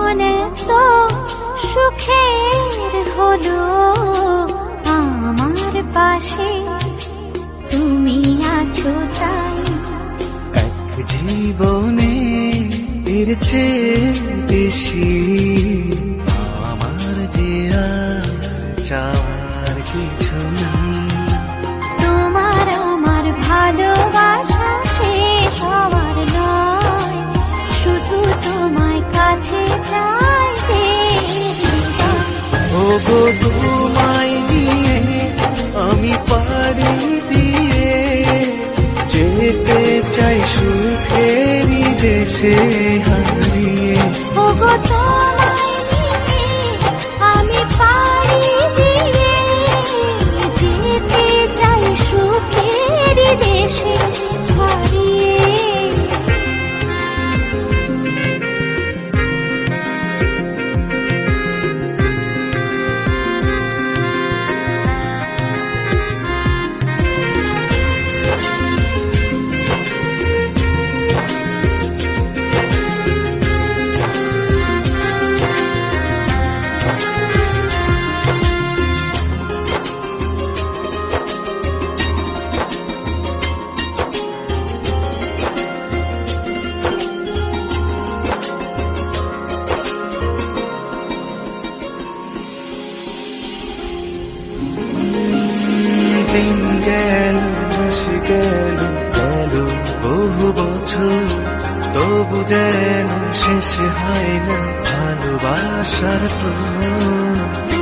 মনে তো সুখের হলো আমার পাশে। তুমি আছো তাই। এক জীবনে এর চেয়ে বেশি আমার যে আর চাওয়ার কিছু না কাছে হারিয়ে দিন গেল মাসে গেল গেল বহু বছর তবু যেন শেষ হয় না ভালোবাসার প্রণয়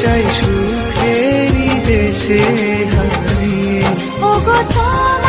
চাই সুখেরি দেশে হারি ও গো হারিয়ে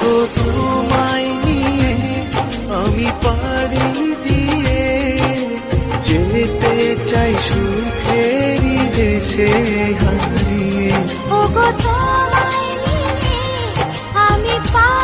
গো তোমায় নিয়ে আমি পারি দিয়ে যেতে চাই সুখের দেশে হারিয়ে। ও গো তোমায় নিয়ে আমি পারি